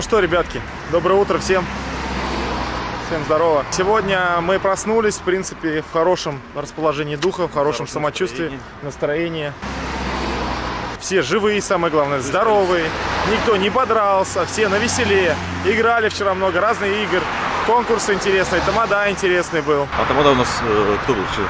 Ну что, ребятки, доброе утро всем. Всем здорово. Сегодня мы проснулись, в принципе, в хорошем расположении духа, в хорошем Хорошем самочувствии, настроении. Все живые, самое главное, здоровые. Никто не подрался, все на веселее. Играли вчера много разных игр. Конкурс интересный, тамада интересный был. А тамада у нас э, кто был вчера?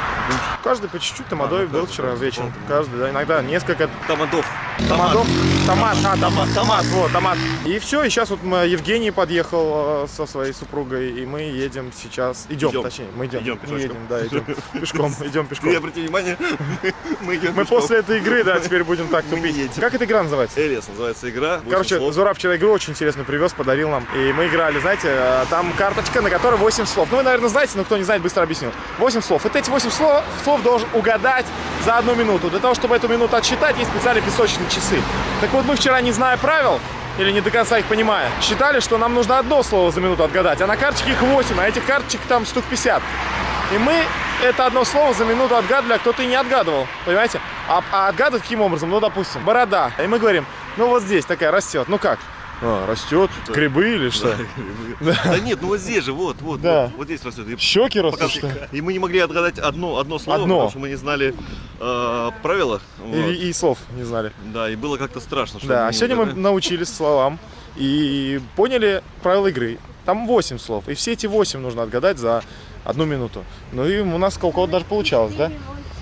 Каждый по чуть-чуть тамадой А, ну, был вчера вечером. Каждый, да, иногда несколько Тамадов. Томатов? Томат, а, томат, Томат. томат, вот, томат. И все, и сейчас вот мы, Евгений подъехал э, со своей супругой, и мы едем сейчас, идем, Идем. точнее, мы идем, Идем пешочком. едем, да, идем пешком, идем Ты пешком. обрати внимание, мы, идем Мы после этой игры, да, теперь будем так тупить. Как эта игра называется? Элиас называется игра. Короче. Зураб вчера игру очень интересную привез, подарил нам. И мы играли, знаете, э, там карточка, на которой 8 слов. Ну, вы, наверное, знаете, но кто не знает, быстро объясню. 8 слов. Вот эти 8 слов, слов должен угадать за одну минуту. Для того, чтобы эту минуту отсчитать, есть специальные песочные часы. Так вот, мы вчера, не зная правил, или не до конца их понимая, считали, что нам нужно одно слово за минуту отгадать, а на карточке их 8, а этих карточек там штук 50. И мы это одно слово за минуту отгадывали, а кто-то и не отгадывал, понимаете? А, а отгадывать каким образом? Ну, допустим, борода. И мы говорим, ну вот здесь такая растет. Ну как? А, растет? Грибы или что? Да нет, ну вот здесь же, вот, вот, Да. вот, вот здесь растет. И, Щеки растут, что и мы не могли отгадать одно, одно слово, Одно. потому что мы не знали э, правила. Вот. И, и слов не знали. Да, и было как-то страшно. что Да, а сегодня мы научились словам и поняли правила игры. Там 8 слов, и все эти 8 нужно отгадать за одну минуту. Ну и у нас у кого-то даже получалось, да?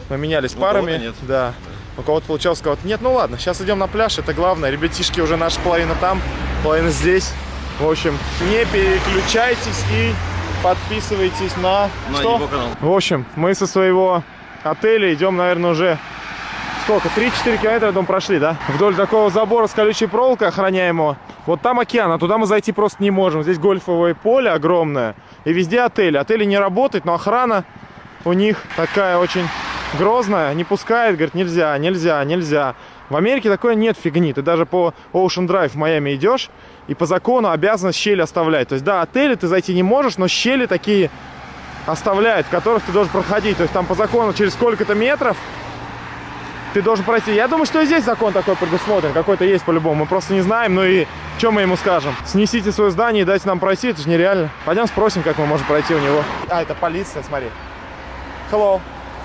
Мы менялись Ну, парами. нет. Да. У кого-то получалось, у кого-то нет. Ну ладно, сейчас идем на пляж, это главное. Ребятишки уже наша половина там, половина здесь. В общем, не переключайтесь и подписывайтесь на... На что? его канал. В общем, мы со своего отеля идем, наверное, уже сколько? 3-4 километра дом прошли, да? Вдоль такого забора с колючей проволокой охраняемого. Вот там океан, а туда мы зайти просто не можем. Здесь гольфовое поле огромное. И везде отели. Отели не работают, но охрана у них такая очень грозная. Не пускает, говорит, нельзя, нельзя, нельзя. В Америке такое нет фигни. Ты даже по Ocean Drive в Майами идешь, и по закону обязан щели оставлять. То есть, да, отели ты зайти не можешь, но щели такие оставляют, в которых ты должен проходить. То есть там по закону через сколько-то метров ты должен пройти. Я думаю, что и здесь закон такой предусмотрен. Какой-то есть по-любому. Мы просто не знаем. Ну и что мы ему скажем? Снесите свое здание и дайте нам пройти. Это же нереально. Пойдем спросим, как мы можем пройти у него. А, это полиция, смотри. Hello.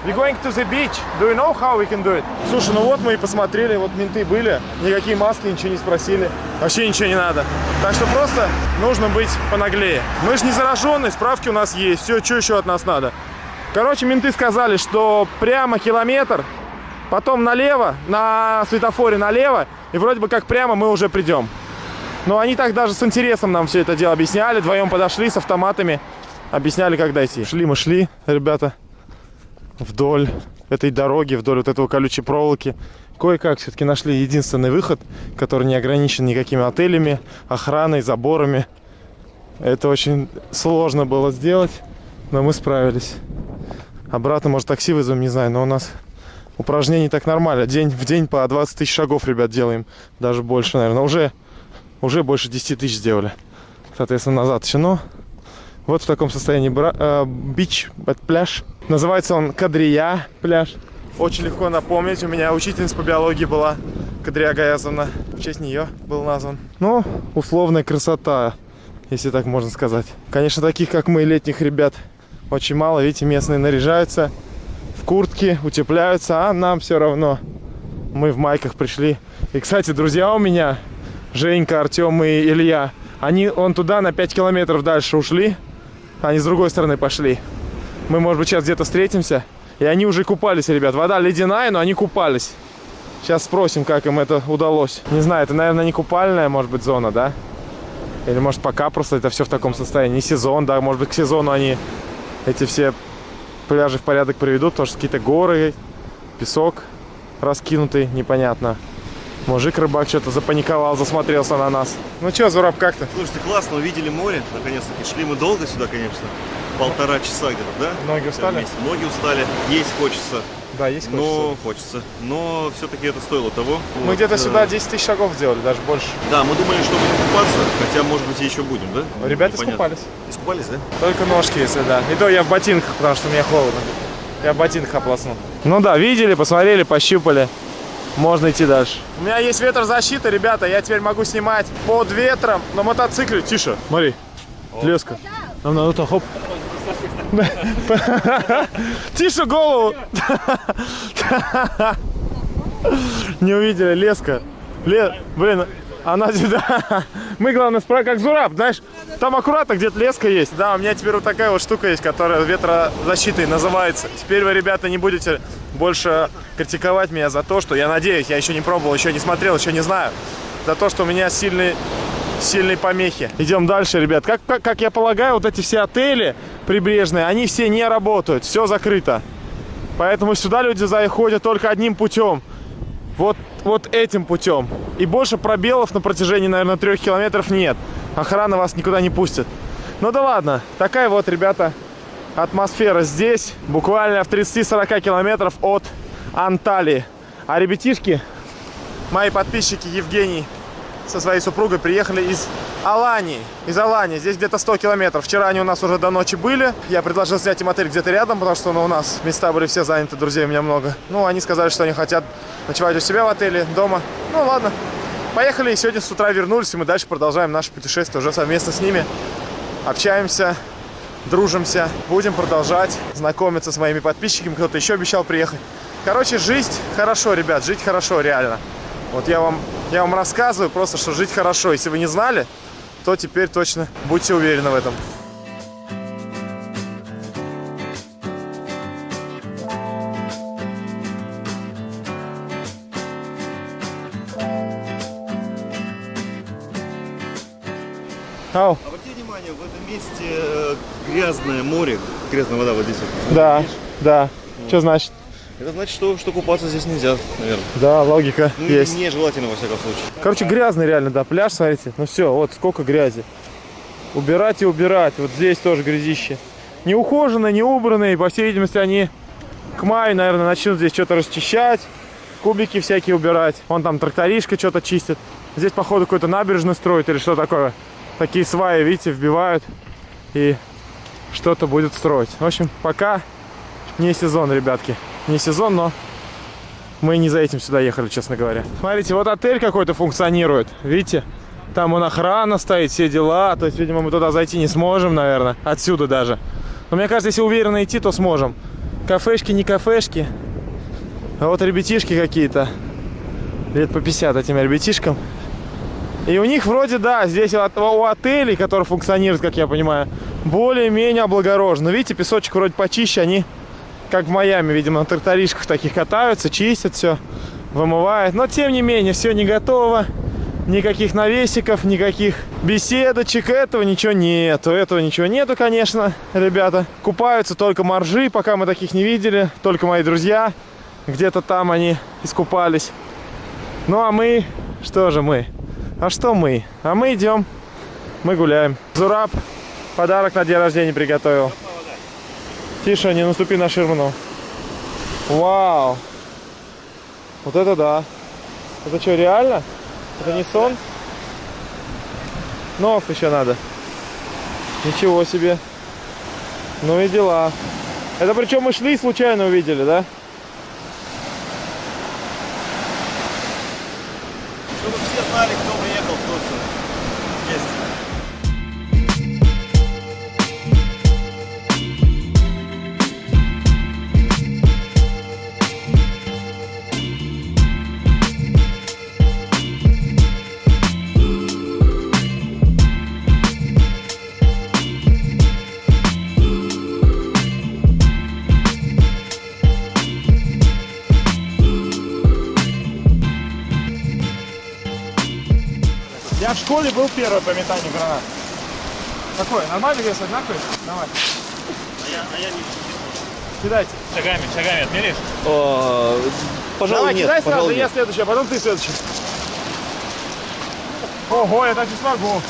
We're going to the beach. Do you know how we can do it? Слушай, ну вот мы и посмотрели, вот менты были. Никакие маски, ничего не спросили. Вообще ничего не надо. Так что просто нужно быть понаглее. Мы же не зараженные, справки у нас есть. Все, что еще от нас надо? Короче, менты сказали, что прямо километр, потом налево, на светофоре налево, и вроде бы как прямо мы уже придем. Но они так даже с интересом нам все это дело объясняли. Вдвоем подошли с автоматами, объясняли, как дойти. Шли мы, шли, ребята, вдоль этой дороги, вдоль вот этого колючей проволоки. Кое-как все-таки нашли единственный выход, который не ограничен никакими отелями, охраной, заборами. Это очень сложно было сделать, но мы справились. Обратно, может, такси вызовем, не знаю, но у нас упражнений так нормально. День в день по 20 тысяч шагов, ребят, делаем. Даже больше, наверное. Уже, уже больше 10 тысяч сделали. Соответственно, назад еще. Но вот в таком состоянии э, бич, пляж. Называется он Кадрия пляж. Очень легко напомнить. У меня учительница по биологии была Кадрия Гаязовна. В честь нее был назван. Ну, условная красота, если так можно сказать. Конечно, таких, как мы, летних ребят, очень мало. Видите, местные наряжаются в куртки, утепляются, а нам все равно. Мы в майках пришли. И, кстати, друзья у меня, Женька, Артем и Илья, они он туда на 5 километров дальше ушли, они с другой стороны пошли. Мы, может быть, сейчас где-то встретимся. И они уже купались, ребят. Вода ледяная, но они купались. Сейчас спросим, как им это удалось. Не знаю, это, наверное, не купальная, может быть, зона, да? Или, может, пока просто это все в таком состоянии. Не сезон, да, может быть, к сезону они эти все пляжи в порядок приведут, потому что какие-то горы, песок раскинутый, непонятно. Мужик рыбак что-то запаниковал, засмотрелся на нас. Ну что, Зураб, как ты? Слушайте, классно, увидели море, наконец-таки. Шли мы долго сюда, конечно. Полтора часа где-то, да? Ноги устали? Ноги устали, есть хочется. Да, есть Но хочется. Но все-таки это стоило того. Мы Вот, где-то э, сюда 10 тысяч шагов сделали, даже больше. Да, мы думали, что будем купаться, хотя, может быть, и еще будем, да? Ребята Непонятно. искупались. Искупались, да? Только ножки, если да. И то я в ботинках, потому что мне холодно. Я в ботинках ополоснул. Ну да, видели, посмотрели, пощупали. Можно идти дальше. У меня есть ветрозащита, ребята, я теперь могу снимать под ветром на мотоцикле. Тише, смотри, леска. Нам надо там, хоп. Тише голову. Не увидели, леска. Ле... Блин, она да. Мы, главное, справа как зураб, знаешь, там аккуратно где-то леска есть. Да, у меня теперь вот такая вот штука есть, которая ветрозащитой называется. Теперь вы, ребята, не будете больше критиковать меня за то, что я надеюсь, я еще не пробовал, еще не смотрел, еще не знаю. За то, что у меня сильный сильные помехи. Идем дальше, ребят. Как, как, как я полагаю, вот эти все отели прибрежные, они все не работают, все закрыто. Поэтому сюда люди заходят только одним путем. Вот, вот этим путем. И больше пробелов на протяжении, наверное, трех километров нет. Охрана вас никуда не пустит. Ну да ладно. Такая вот, ребята, атмосфера здесь. Буквально в 30-40 километров от Анталии. А ребятишки, мои подписчики Евгений со своей супругой приехали из Алании. Из Алании. Здесь где-то 100 километров. Вчера они у нас уже до ночи были. Я предложил снять им отель где-то рядом, потому что ну, у нас места были все заняты, друзей у меня много. Ну, они сказали, что они хотят ночевать у себя в отеле, дома. Ну, ладно. Поехали, и сегодня с утра вернулись, и мы дальше продолжаем наше путешествие уже совместно с ними. Общаемся, дружимся, будем продолжать знакомиться с моими подписчиками. Кто-то еще обещал приехать. Короче, жизнь хорошо, ребят, жить хорошо, реально. Вот я вам, я вам рассказываю просто, что жить хорошо. Если вы не знали, то теперь точно будьте уверены в этом. Ау. Обратите внимание, в этом месте э, грязное море, грязная вода вот здесь. Вот. Да, Видишь? да. Что значит? Это значит, что, что купаться здесь нельзя, наверное. Да, логика Ну, есть. нежелательно, во всяком случае. Короче, грязный реально, да, пляж, смотрите. Ну все, вот сколько грязи. Убирать и убирать. Вот здесь тоже грязище. Не ухоженные, не убранные. По всей видимости, они к маю, наверное, начнут здесь что-то расчищать. Кубики всякие убирать. Вон там тракторишка что-то чистит. Здесь, походу, какой-то набережный строят или что такое. Такие сваи, видите, вбивают. И что-то будет строить. В общем, пока не сезон, ребятки. Не сезон, но мы не за этим сюда ехали, честно говоря. Смотрите, вот отель какой-то функционирует. Видите? Там он охрана стоит, все дела. То есть, видимо, мы туда зайти не сможем, наверное. Отсюда даже. Но мне кажется, если уверенно идти, то сможем. Кафешки, не кафешки. А вот ребятишки какие-то. Лет по 50 этим ребятишкам. И у них вроде, да, здесь у отелей, которые функционируют, как я понимаю, более-менее облагорожено. Видите, песочек вроде почище, они как в Майами, видимо, на тракторишках таких катаются, чистят все, вымывают. Но, тем не менее, все не готово. Никаких навесиков, никаких беседочек, этого ничего нету. Этого ничего нету, конечно, ребята. Купаются только моржи, пока мы таких не видели. Только мои друзья. Где-то там они искупались. Ну, а мы... Что же мы? А что мы? А мы идем. Мы гуляем. Зураб подарок на день рождения приготовил. Тише, не наступи на ширму. Вау. Вот это да. Это что, реально? Это не сон? Нов еще надо. Ничего себе. Ну и дела. Это причем мы шли и случайно увидели, да? Был первый по метанию гранат. Какой? Нормальный вес одинаковый? Давай. А я, а я не Кидайте. Шагами, шагами отмеришь? Пожалуй, Давай, нет, кидай сразу, пожалуй, я нет. следующий, а потом ты следующий. Ого, я так не смогу.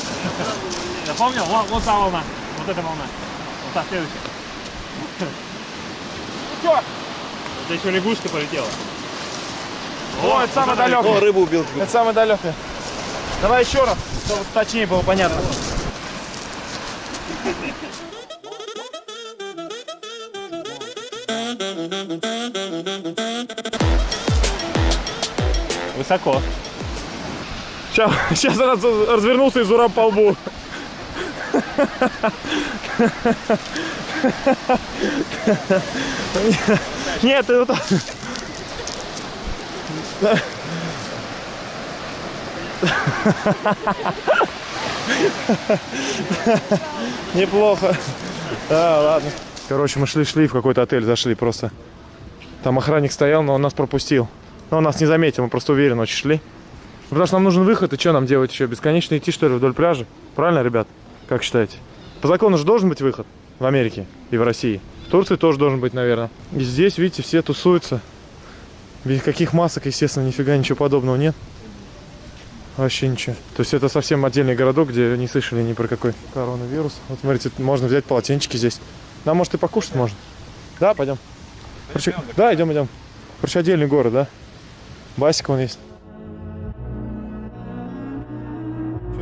Запомнил? Вот, вот та волна. Вот эта волна. Вот та следующая. Чё? Это еще лягушка полетела. О, это самый О, далекий. рыбу убил. Это самый далекий. Давай еще раз, чтобы точнее было понятно. высоко. Сейчас, сейчас она развернулся и зураб по лбу. Нет, ты вот. Неплохо. Да, ладно. Короче, мы шли-шли в какой-то отель, зашли просто. Там охранник стоял, но он нас пропустил. Но он нас не заметил, мы просто уверенно очень шли. Потому что нам нужен выход, и что нам делать еще? Бесконечно идти, что ли, вдоль пляжа? Правильно, ребят? Как считаете? По закону же должен быть выход в Америке и в России. В Турции тоже должен быть, наверное. И здесь, видите, все тусуются. Без каких масок, естественно, нифига ничего подобного нет. Вообще ничего. То есть это совсем отдельный городок, где не слышали ни про какой коронавирус. Вот смотрите, можно взять полотенчики здесь. Да, может и покушать можно. Да, пойдем. Короче, да, идем, идем. Короче, отдельный город, да? Басик он есть.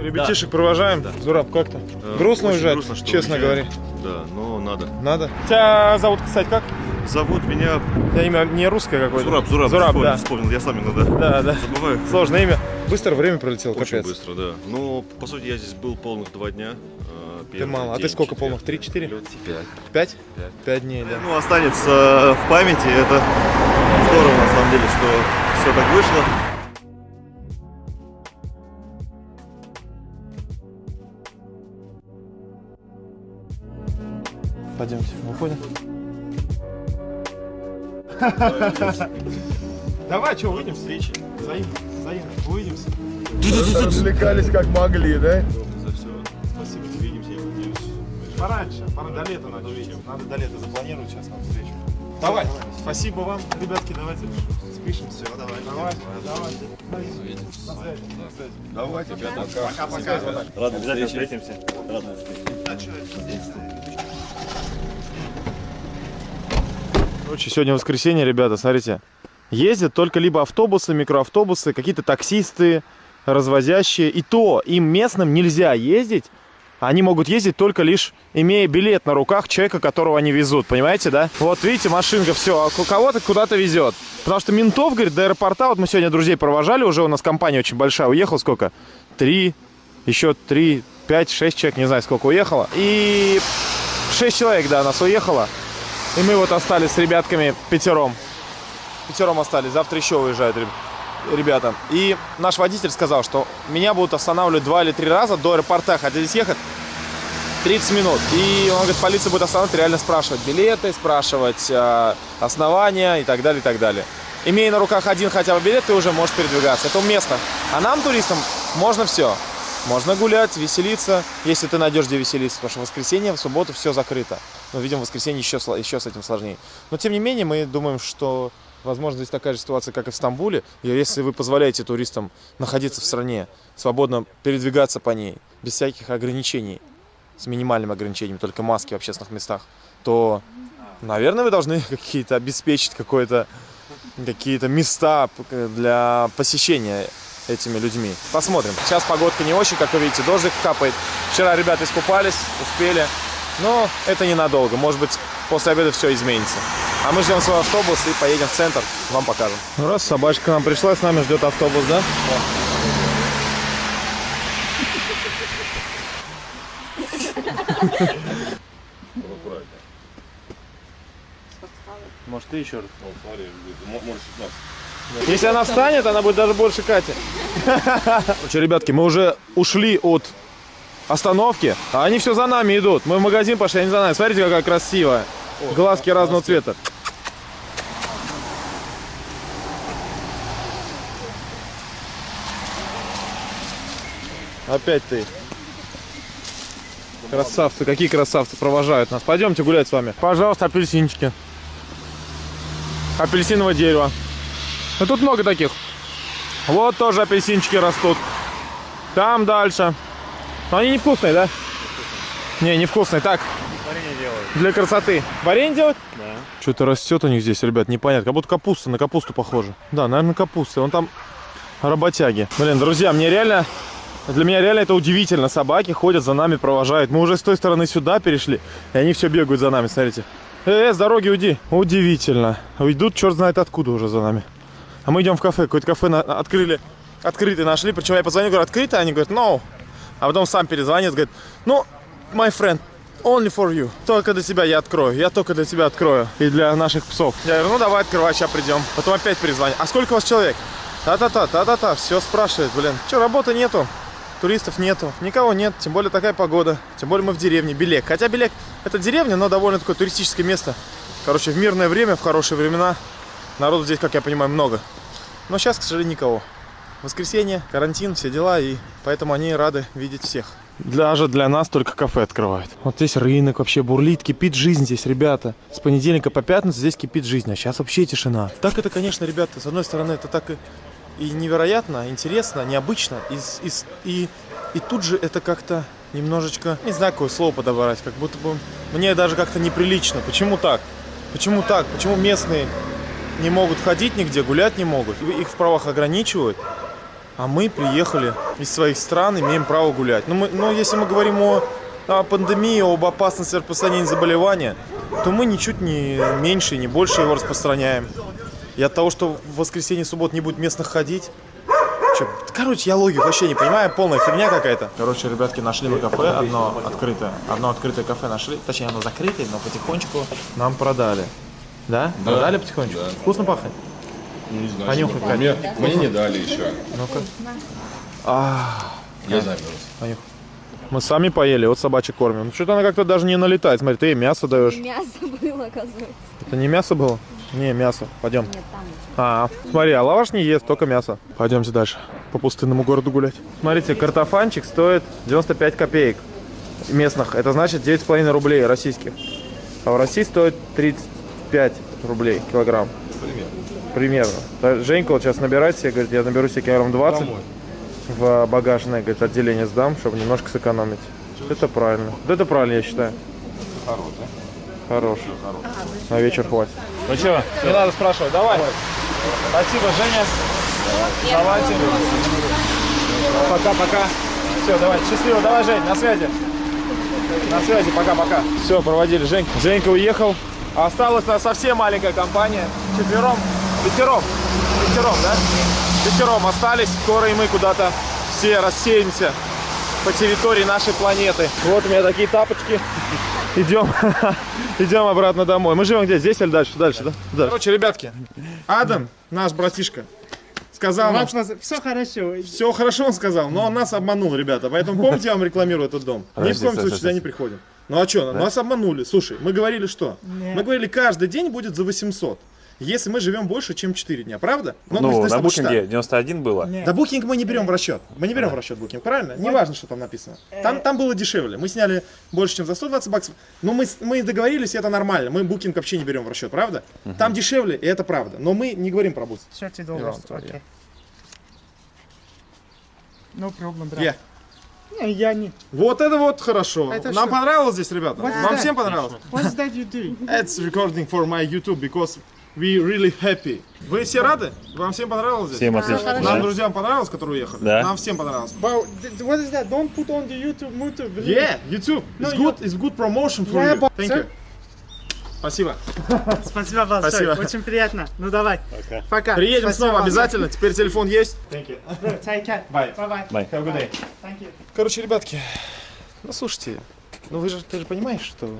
Ребятишек провожаем. Зураб, как то Э, Грустно очень уезжать, грустно, честно уезжаем. говоря. Да, но надо. Надо. Тебя зовут, кстати, как? Зовут меня Я имя не русское какое-то. Зураб, Зураб. Зураб, вспомнил, да. вспомнил, я сам иногда Да, да. забываю. Сложное имя. Быстро время пролетело, Очень капец. быстро, да. Но, по сути, я здесь был полных два дня. э, Ты мало. А ты день, сколько четверг. полных? Три-четыре? Пять. Пять? Пять. Пять дней, да. Ну, останется в памяти. Это здорово, на самом деле, что все так вышло. Пойдемте, выходим. Давай, что, выйдем встречи. Взаимно, взаимно, увидимся. Развлекались как могли, да? За все. Спасибо, увидимся, я надеюсь. Пораньше, пора до лета надо увидеться. Надо до лета запланировать сейчас нам встречу. Давай, спасибо вам, ребятки, давайте спишемся. Давай, давай, давай. На связи, на связи. Давайте, пока. Пока-пока. Рады Обязательно встрече. встретимся. Рады встрече. Короче, сегодня воскресенье, ребята, смотрите. Ездят только либо автобусы, микроавтобусы, какие-то таксисты, развозящие. И то им местным нельзя ездить. Они могут ездить только лишь имея билет на руках человека, которого они везут. Понимаете, да? Вот видите, машинка, все, а кого-то куда-то везет. Потому что ментов, говорит, до аэропорта, вот мы сегодня друзей провожали, уже у нас компания очень большая, уехал сколько? Три, еще три, пять, шесть человек, не знаю, сколько уехало. И шесть человек, да, нас уехало. И мы вот остались с ребятками пятером. Пятером остались. Завтра еще уезжают реб- ребята. И наш водитель сказал, что меня будут останавливать два или три раза до аэропорта, хотя здесь ехать 30 минут. И он говорит, полиция будет останавливать, реально спрашивать билеты, спрашивать э, основания и так далее, и так далее. Имея на руках один хотя бы билет, ты уже можешь передвигаться. Это место. А нам, туристам, можно все. Можно гулять, веселиться, если ты найдешь где веселиться, потому что в воскресенье, в субботу все закрыто. Но, видимо, в воскресенье еще, еще с этим сложнее. Но, тем не менее, мы думаем, что, возможно, здесь такая же ситуация, как и в Стамбуле. И если вы позволяете туристам находиться в стране, свободно передвигаться по ней, без всяких ограничений, с минимальным ограничением, только маски в общественных местах, то, наверное, вы должны какие-то обеспечить какое-то какие-то места п- для посещения этими людьми. Посмотрим. Сейчас погодка не очень, как вы видите, дождик капает. Вчера ребята искупались, успели. Но это ненадолго. Может быть, после обеда все изменится. А мы ждем свой автобус и поедем в центр. Вам покажем. Ну раз собачка нам пришла, с нами ждет автобус, да? Может, ты еще раз? Если она встанет, она будет даже больше Кати. Короче, ребятки, мы уже ушли от остановки, а они все за нами идут. Мы в магазин пошли, они за нами. Смотрите, какая красивая. Глазки разного цвета. Опять ты. Красавцы, какие красавцы провожают нас. Пойдемте гулять с вами. Пожалуйста, апельсинчики. Апельсиновое дерево. Ну тут много таких. Вот тоже апельсинчики растут. Там дальше. Но они невкусные, да? Не, невкусные. Так, Варенье делают. для красоты. Варенье делать? Да. Что-то растет у них здесь, ребят, непонятно. Как будто капуста, на капусту похоже. Да, наверное, капуста. Вон там работяги. Блин, друзья, мне реально... Для меня реально это удивительно. Собаки ходят за нами, провожают. Мы уже с той стороны сюда перешли, и они все бегают за нами, смотрите. Э, с дороги уйди. Удивительно. Уйдут черт знает откуда уже за нами. А мы идем в кафе. Какое-то кафе на- открыли. Открытый нашли. Причем я позвонил, говорю, открыто? Они говорят, no. А потом сам перезвонит, говорит, ну, my friend, only for you. Только для тебя я открою. Я только для тебя открою. И для наших псов. Я говорю, ну давай открывай, сейчас придем. Потом опять перезвонит. А сколько у вас человек? Та-та-та, та-та-та. Все спрашивает, блин. Че, работы нету? Туристов нету, никого нет, тем более такая погода. Тем более мы в деревне, Белек. Хотя Белек это деревня, но довольно такое туристическое место. Короче, в мирное время, в хорошие времена народу здесь, как я понимаю, много. Но сейчас, к сожалению, никого. Воскресенье, карантин, все дела, и поэтому они рады видеть всех. Даже для нас только кафе открывают. Вот здесь рынок вообще бурлит, кипит жизнь здесь, ребята. С понедельника по пятницу здесь кипит жизнь, а сейчас вообще тишина. Так это, конечно, ребята, с одной стороны, это так и, и невероятно, интересно, необычно. И, и, и, и тут же это как-то немножечко, не знаю, какое слово подобрать, как будто бы мне даже как-то неприлично. Почему так? Почему так? Почему местные не могут ходить нигде, гулять не могут? Их в правах ограничивают. А мы приехали из своих стран, имеем право гулять. Но, мы, но если мы говорим о, о пандемии, об опасности распространения заболевания, то мы ничуть не меньше, не больше его распространяем. И от того, что в воскресенье суббот не будет местных ходить, Чё, короче, я логику вообще не понимаю, полная фигня какая-то. Короче, ребятки, нашли мы кафе одно открытое. Одно открытое кафе нашли. Точнее, оно закрытое, но потихонечку нам продали. Да? Продали потихонечку? Вкусно пахнет? Не знаю. Понюхай, что- Катя. Мне, мне не дали еще. Ну-ка. А, Я замерз. понюхай. Мы сами поели, вот собачек кормим. Ну, что-то она как-то даже не налетает. Смотри, ты ей мясо даешь. Мясо было, оказывается. Это не мясо было? Не, мясо. Пойдем. Нет, там. А, смотри, а лаваш не ест, только мясо. Пойдемте дальше, по пустынному городу гулять. Смотрите, картофанчик стоит 95 копеек местных. Это значит 9,5 рублей российских. А в России стоит 35 рублей килограмм. Примерно. Та- Женька вот сейчас набирает себе, говорит, я наберу себе килограмм 20 в багажное, говорит, отделение сдам, чтобы немножко сэкономить. Это правильно. Вот это правильно, я считаю. Хорош. На вечер хватит. Ну что, не надо спрашивать, давай. Спасибо, Женя. Давайте. Пока-пока. Все, давай, счастливо, давай, Жень, на связи. На связи, пока-пока. Все, проводили Женька. Женька уехал. Осталась нас совсем маленькая компания. Четвером, пятером, пятером, да? Пятером остались. Скоро и мы куда-то все рассеемся по территории нашей планеты. Вот у меня такие тапочки. Идем, идем обратно домой. Мы живем где? Здесь или дальше? Дальше, да? Дальше. Короче, ребятки, Адам, наш братишка, сказал нам, Все хорошо. все хорошо он сказал, но он нас обманул, ребята. Поэтому помните, я вам рекламирую этот дом. Ни в коем случае сюда не приходим. Ну а что, нас обманули. Слушай, мы говорили что? Мы говорили, каждый день будет за 800. Если мы живем больше, чем 4 дня, правда? мы Ну, с на букинге считали. 91 было. Да букинг мы не берем в расчет. Мы не берем в расчет букинг, правильно? Не важно, что там написано. Там, там было дешевле. Мы сняли больше, чем за 120 баксов. Но мы, мы договорились, и это нормально. Мы букинг вообще не берем в расчет, правда? Там дешевле, и это правда. Но мы не говорим про букинг. 30 долларов. No problem, брат. Yeah. Не, Я не. Вот это вот хорошо. Это Нам что? понравилось здесь, ребята? What's Вам that? всем понравилось? What's that you do? It's recording for my YouTube because we really happy. Вы все рады? Вам всем понравилось здесь? Всем отлично. Нам, друзьям, понравилось, которые уехали? Да. Нам всем понравилось. Th- what is that? Don't put on the YouTube, YouTube. Yeah, YouTube. No, It's you- good, it's good promotion for Yeah, you. but- Thank sir. you. Спасибо. Спасибо большое. Спасибо. Очень приятно. Ну давай. Пока. Пока. Приедем Спасибо снова вам. обязательно. Теперь телефон есть. Thank you. Take care. Bye. Bye bye. Bye. Have a good day. Thank you. Короче, ребятки, ну слушайте, ну вы же, ты же понимаешь, что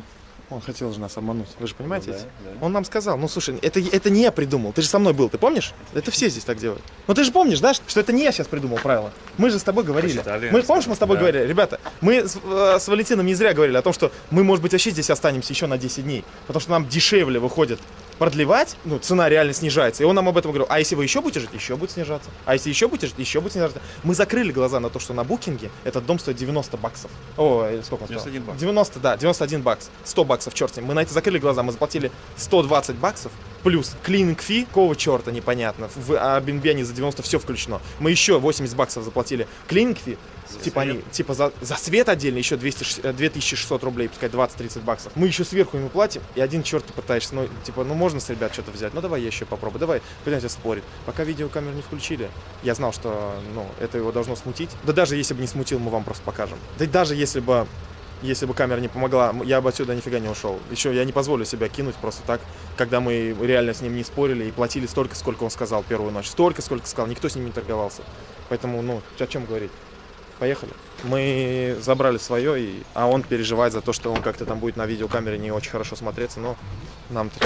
он хотел же нас обмануть. Вы же понимаете? Ну да, да. Он нам сказал, ну слушай, это, это не я придумал, ты же со мной был, ты помнишь? Это все здесь так делают. Ну ты же помнишь, да, что это не я сейчас придумал правила. Мы же с тобой говорили. Посчитали, мы, помнишь, мы с тобой да. говорили, ребята, мы с, э, с Валентином не зря говорили о том, что мы, может быть, вообще здесь останемся еще на 10 дней. Потому что нам дешевле выходит продлевать, ну, цена реально снижается. И он нам об этом говорил. А если вы еще будете жить, еще будет снижаться. А если еще будете жить, еще будет снижаться. Мы закрыли глаза на то, что на букинге этот дом стоит 90 баксов. О, э, сколько он сказал? 91 бакс. 90, да, 91 бакс. 100 баксов, черт с ним. Мы на это закрыли глаза, мы заплатили 120 баксов. Плюс клининг фи, какого черта непонятно. В Airbnb за 90 все включено. Мы еще 80 баксов заплатили клининг фи. Типа они, типа за, за свет отдельно еще 200, э, 2600 рублей, пускай 20-30 баксов. Мы еще сверху ему платим, и один черт ты пытаешься, ну, типа, ну можно с ребят что-то взять, ну давай я еще попробую, давай, понимаете, спорит. Пока видеокамеру не включили, я знал, что, ну, это его должно смутить. Да даже если бы не смутил, мы вам просто покажем. Да даже если бы если бы камера не помогла, я бы отсюда нифига не ушел. Еще я не позволю себя кинуть просто так, когда мы реально с ним не спорили и платили столько, сколько он сказал первую ночь. Столько, сколько сказал, никто с ним не торговался. Поэтому, ну, о чем говорить? Поехали. Мы забрали свое, и... а он переживает за то, что он как-то там будет на видеокамере не очень хорошо смотреться, но нам-то?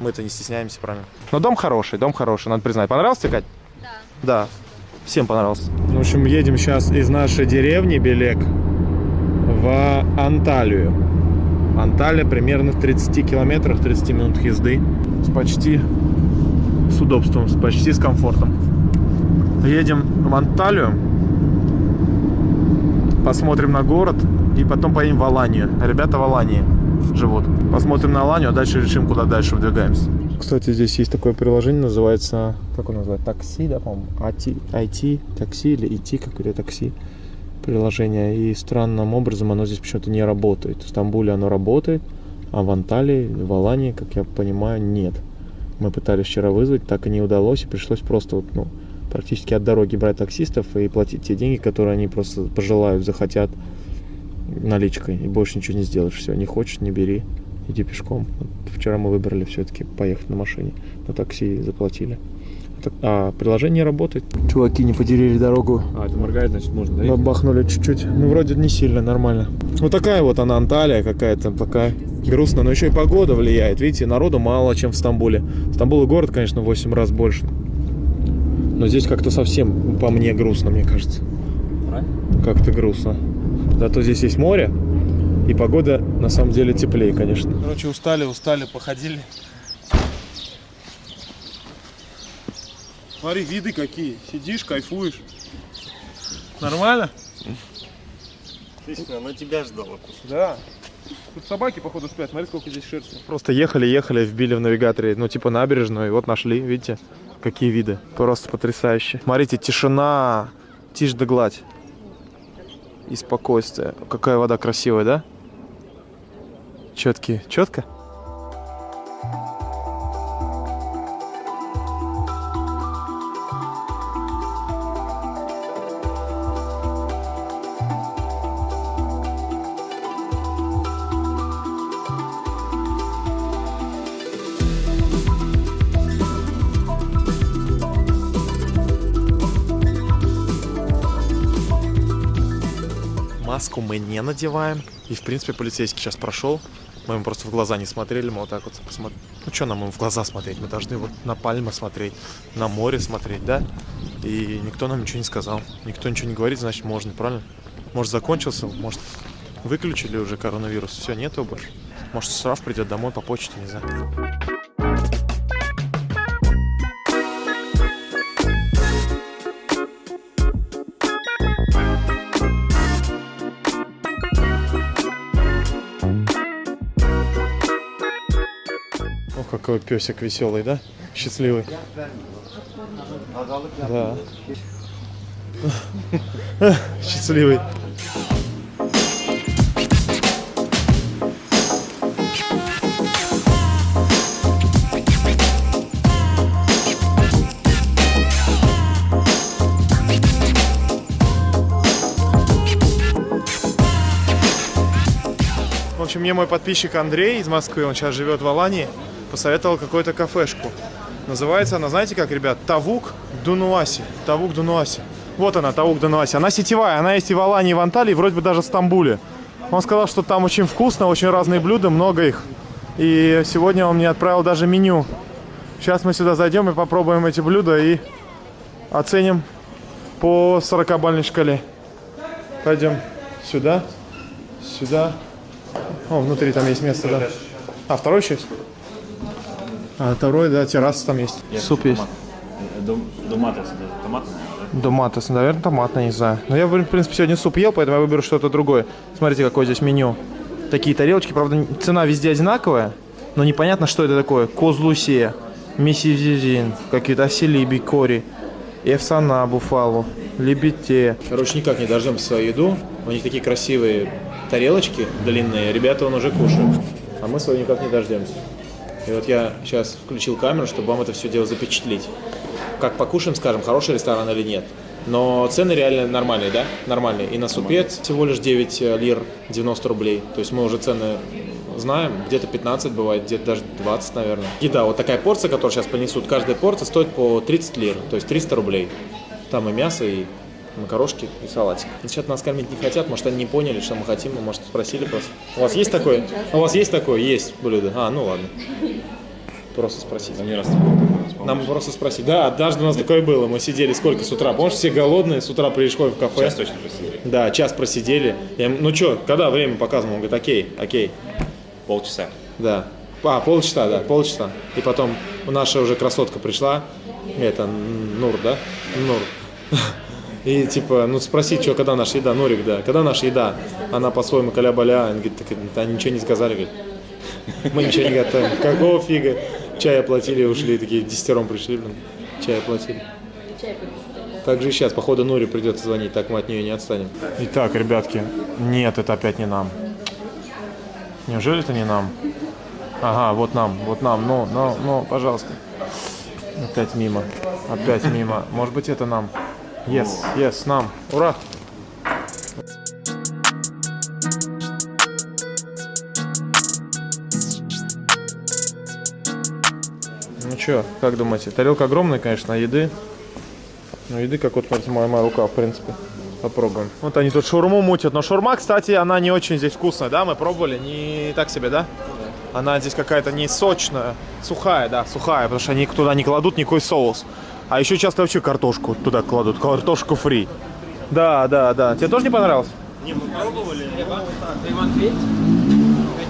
Мы-то не стесняемся, правильно? Но дом хороший, дом хороший, надо признать. Понравился тебе, Кать? Да. Да. Всем понравился. В общем, едем сейчас из нашей деревни Белек в Анталию. Анталия примерно в 30 километрах, 30 минут езды. С почти с удобством, с почти с комфортом. Едем в Анталию, посмотрим на город и потом поедем в Аланию. Ребята в Алании живут. Посмотрим на Аланию, а дальше решим, куда дальше выдвигаемся. Кстати, здесь есть такое приложение, называется, как он называется, такси, да, по-моему, IT, IT, такси или IT, какое-то такси приложение. И странным образом оно здесь почему-то не работает. В Стамбуле оно работает, а в Анталии, в Алании, как я понимаю, нет. Мы пытались вчера вызвать, так и не удалось, и пришлось просто вот, ну, практически от дороги брать таксистов и платить те деньги, которые они просто пожелают, захотят наличкой. И больше ничего не сделаешь. Все, не хочешь, не бери, иди пешком. Вот вчера мы выбрали все-таки поехать на машине, на такси заплатили. А приложение работает. Чуваки не потеряли дорогу А, это моргает, значит, можно, да? Бабахнули чуть-чуть. Ну, вроде не сильно, нормально. Вот такая вот она, Анталия какая-то, такая грустная. Но еще и погода влияет. Видите, народу мало, чем в Стамбуле. Стамбул и город, конечно, в 8 раз больше. Но здесь как-то совсем по мне грустно, мне кажется. Как-то грустно. Зато здесь есть море. И погода на самом деле теплее, конечно. Короче, устали, устали, походили. Смотри, виды какие. Сидишь, кайфуешь. Нормально? Она тебя ждала. Да. Тут собаки, походу, спят. Смотри, сколько здесь шерсти. Просто ехали, ехали, вбили в навигаторе, ну, типа набережную, и вот нашли, видите, какие виды. Просто потрясающе. Смотрите, тишина, тишь да гладь. И спокойствие. Какая вода красивая, да? Четкие. Четко? Маску мы не надеваем. И, в принципе, полицейский сейчас прошел. Мы ему просто в глаза не смотрели. Мы вот так вот посмотрели. Ну, что нам ему в глаза смотреть? Мы должны вот на пальмы смотреть, на море смотреть, да? И никто нам ничего не сказал. Никто ничего не говорит, значит, можно, правильно? Может, закончился, может, выключили уже коронавирус. Все, нету больше. Может, штраф придет домой по почте, не знаю. Какой песик веселый, да? Счастливый. Да. Счастливый. В общем, мне мой подписчик Андрей из Москвы, он сейчас живет в Алании, посоветовал какую-то кафешку. Называется она, знаете как, ребят? Тавук Дунуаси. Тавук Дунуаси. Вот она, Тавук Дунуаси. Она сетевая, она есть и в Алании, и в Анталии, вроде бы даже в Стамбуле. Он сказал, что там очень вкусно, очень разные блюда, много их. И сегодня он мне отправил даже меню. Сейчас мы сюда зайдем и попробуем эти блюда и оценим по 40-бальной шкале. Пойдем сюда, сюда. О, внутри там есть место, да. А, второй есть? А, второй, да, терраса там есть. Суп есть. Доматос, томатный, да? Доматос, наверное, томатный, не знаю. Но я, в принципе, сегодня суп ел, поэтому я выберу что-то другое. Смотрите, какое здесь меню. Такие тарелочки, правда, цена везде одинаковая, но непонятно, что это такое. Козлусия, мисизизин, какие-то оселиби, кори, эфсана, буфалу, лебете. Короче, никак не дождемся свою еду. У них такие красивые тарелочки длинные. Ребята, он уже кушают. А мы свою никак не дождемся. И вот я сейчас включил камеру, чтобы вам это все дело запечатлеть. как покушаем, скажем, хороший ресторан или нет. Но цены реально нормальные, да? Нормальные. И на супец всего лишь 9 лир 90 рублей. То есть мы уже цены знаем. Где-то 15 бывает, где-то даже 20, наверное. Еда, вот такая порция, которую сейчас принесут, каждая порция стоит по 30 лир. То есть 300 рублей. Там и мясо, и макарошки, и салатик. Сейчас нас кормить не хотят, может они не поняли, что мы хотим, может, спросили просто. У вас есть такое? У вас есть такое? Есть блюдо. А, ну ладно. Просто спросить. Они раз? Нам просто спросить. Да, однажды у нас такое было. Мы сидели сколько с утра? Помнишь, все голодные, с утра пришли в кафе. Сейчас точно просили. Да, час просидели. Я ему, ну что, когда время показывал? Он говорит, окей, окей. Полчаса. Да. А, полчаса, да, полчаса. И потом наша уже красотка пришла. Это Нур, да? Нур. И типа, ну спроси, что, когда наша еда, Нурик, да, когда наша еда? Она по-своему каля-баля, он говорит, так, да, ничего не сказали, говорит. Мы ничего не готовим. Какого фига? Чай оплатили, ушли, такие десятером пришли, блин. Чай оплатили. Так же сейчас, походу, Нуре придется звонить, так мы от нее не отстанем. Итак, ребятки, нет, это опять не нам. Неужели это не нам? Ага, вот нам, вот нам, ну, ну, ну, пожалуйста. Опять мимо, опять мимо. Может быть, это нам. Yes, yes, нам. Ура! Ну что, как думаете? Тарелка огромная, конечно, а еды. Ну, еды, как вот, смотрите, моя, моя рука, в принципе. Попробуем. Вот они тут шаурму мутят. Но шаурма, кстати, она не очень здесь вкусная, да? Мы пробовали. Не так себе, да? Она здесь какая-то не сочная. Сухая, да, сухая. Потому что они туда не кладут никакой соус. А еще часто вообще картошку туда кладут. Картошку фри. Да, да, да. Тебе тоже не понравилось? Не, мы пробовали.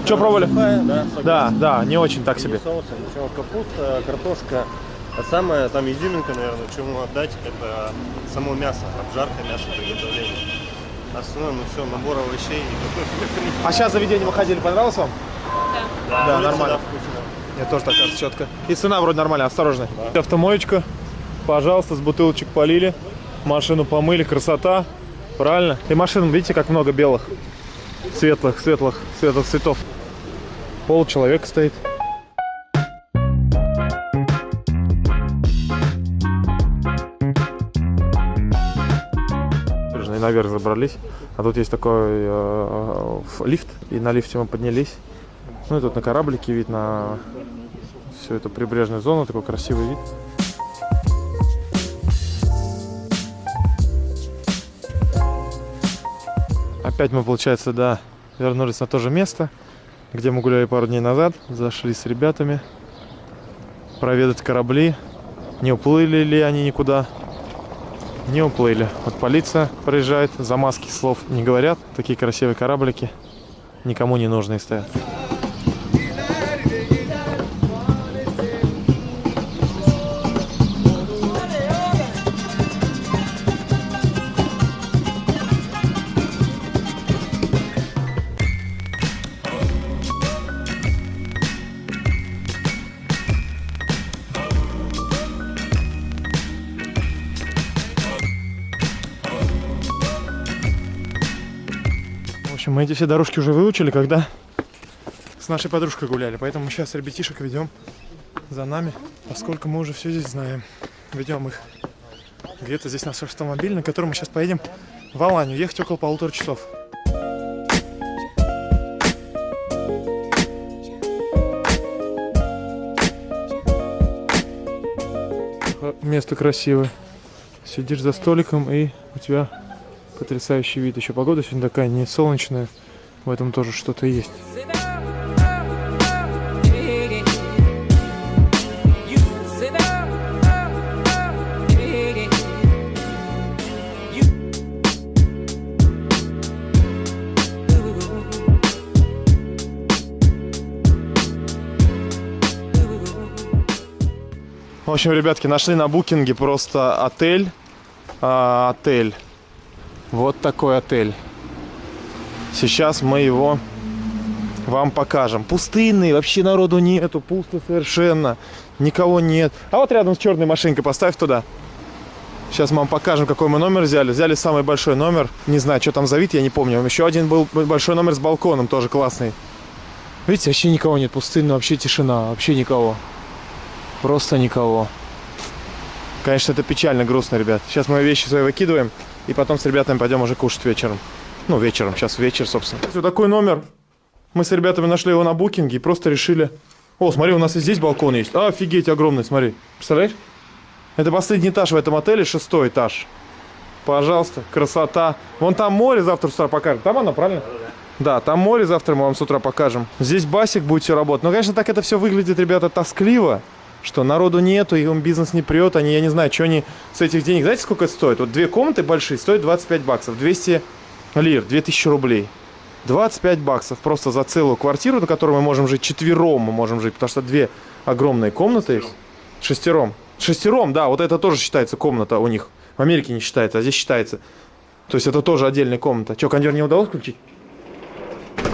Что пробовали? Да, Да, да, не очень так себе. ничего, капуста, картошка. А самое там изюминка, наверное, чему отдать, это само мясо, обжарка мяса, приготовление. Остальное, ну все, набор овощей и. А сейчас заведение мы ходили, понравилось вам? Да, Да, нормально. Да, вкусно. Мне тоже так кажется четко. И цена вроде нормальная, осторожно. Автомоечка, пожалуйста, с бутылочек полили. Машину помыли, красота. Правильно? И машин, видите, как много белых. Светлых, светлых, светлых цветов. Пол человека стоит. Наверх забрались. А тут есть такой э, ф- лифт. И на лифте мы поднялись. Ну и тут на кораблике вид на всю эту прибрежную зону, такой красивый вид. Опять мы, получается, да, вернулись на то же место, где мы гуляли пару дней назад. Зашли с ребятами проведать корабли. Не уплыли ли они никуда? Не уплыли. Вот полиция проезжает, за маски слов не говорят. Такие красивые кораблики никому не нужные стоят. Мы эти все дорожки уже выучили, когда с нашей подружкой гуляли. Поэтому сейчас ребятишек ведем за нами, поскольку мы уже все здесь знаем. Ведем их. Где-то здесь наш автомобиль, на котором мы сейчас поедем в Аланию. Ехать около полутора часов. Место красивое. Сидишь за столиком и у тебя потрясающий вид. Еще погода сегодня такая не солнечная. В этом тоже что-то есть. В общем, ребятки, нашли на букинге просто отель. А, отель. Вот такой отель. Сейчас мы его вам покажем. Пустынный, вообще народу нету, пусто совершенно. Никого нет. А вот рядом с черной машинкой поставь туда. Сейчас мы вам покажем, какой мы номер взяли. Взяли самый большой номер. Не знаю, что там за вид, я не помню. Еще один был большой номер с балконом, тоже классный. Видите, вообще никого нет. Пустынно, вообще тишина, вообще никого. Просто никого. Конечно, это печально, грустно, ребят. Сейчас мы вещи свои выкидываем, и потом с ребятами пойдем уже кушать вечером. Ну, вечером, сейчас вечер, собственно. Вот такой номер. Мы с ребятами нашли его на букинге и просто решили... О, смотри, у нас и здесь балкон есть. А, офигеть, огромный, смотри. Представляешь? Это последний этаж в этом отеле, шестой этаж. Пожалуйста, красота. Вон там море завтра с утра покажем. Там оно, правильно? Да, там море завтра мы вам с утра покажем. Здесь басик будет все работать. Но, конечно, так это все выглядит, ребята, тоскливо. Что народу нету, и он бизнес не прет. Они, я не знаю, что они с этих денег... Знаете, сколько это стоит? Вот две комнаты большие стоят 25 баксов. 200 лир, 2000 рублей. 25 баксов просто за целую квартиру, на которой мы можем жить четвером, мы можем жить, потому что две огромные комнаты есть. Шестером. Шестером, да, вот это тоже считается комната у них. В Америке не считается, а здесь считается. То есть это тоже отдельная комната. Че, кондер не удалось включить?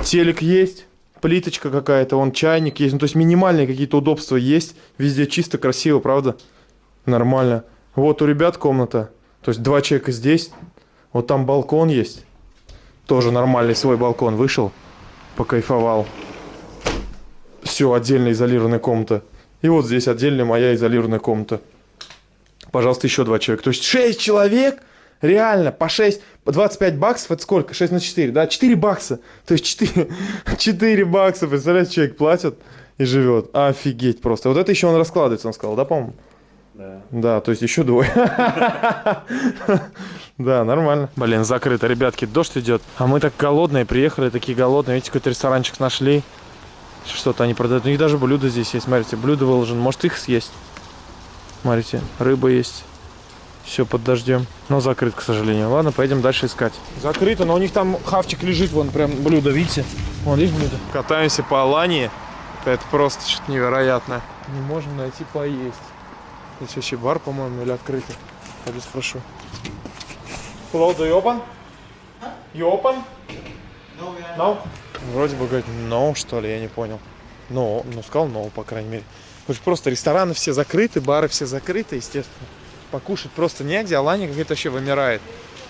Телек есть, плиточка какая-то, вон чайник есть. Ну, то есть минимальные какие-то удобства есть. Везде чисто, красиво, правда? Нормально. Вот у ребят комната. То есть два человека здесь. Вот там балкон есть. Тоже нормальный свой балкон. Вышел, покайфовал. Все, отдельная изолированная комната. И вот здесь отдельная моя изолированная комната. Пожалуйста, еще два человека. То есть 6 человек, реально, по 6, по 25 баксов, это сколько? 6 на 4, да? 4 бакса. То есть 4, 4 бакса, представляете, человек платит и живет. Офигеть просто. Вот это еще он раскладывается, он сказал, да, по-моему? Да. Да, то есть еще двое. Да, нормально. Блин, закрыто, ребятки, дождь идет. А мы так голодные, приехали, такие голодные. Видите, какой-то ресторанчик нашли. Что-то они продают. У них даже блюда здесь есть, смотрите, блюдо выложено. Может их съесть? Смотрите, рыба есть. Все под дождем. Но закрыт, к сожалению. Ладно, поедем дальше искать. Закрыто, но у них там хавчик лежит, вон прям блюдо, видите? Вон, есть блюдо? Катаемся по Алании. Это просто что-то невероятное. Не можем найти поесть. Здесь вообще бар, по-моему, или открытый. Пойду спрошу. Hello, do you open? You open? No? Вроде бы говорит no, что ли, я не понял. No, ну сказал no, по крайней мере. Потому что просто рестораны все закрыты, бары все закрыты, естественно. Покушать просто негде, Алания какая-то вообще вымирает.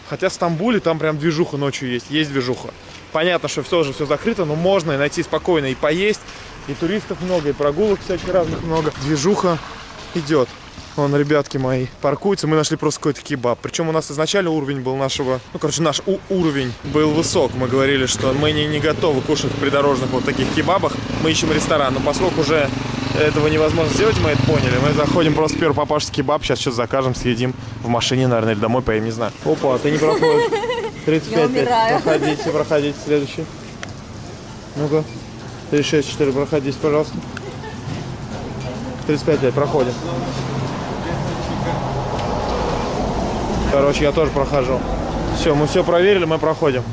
Хотя в Стамбуле там прям движуха ночью есть, есть движуха. Понятно, что все же все закрыто, но можно и найти спокойно и поесть. И туристов много, и прогулок всяких разных много. Движуха идет. Вон, ребятки мои, паркуются. Мы нашли просто какой-то кебаб. Причем у нас изначально уровень был нашего... Ну, короче, наш у- уровень был высок. Мы говорили, что мы не, не готовы кушать в придорожных вот таких кебабах. Мы ищем ресторан. Но поскольку уже этого невозможно сделать, мы это поняли. Мы заходим просто в первый попавшийся кебаб. Сейчас что-то закажем, съедим в машине, наверное, или домой поедем, не знаю. Опа, ты не проходишь. 35 Я умираю. Проходите, проходите. Следующий. Ну-ка. 36, 4, проходите, пожалуйста. 35 лет, проходим. Короче, я тоже прохожу. Все, мы все проверили, мы проходим.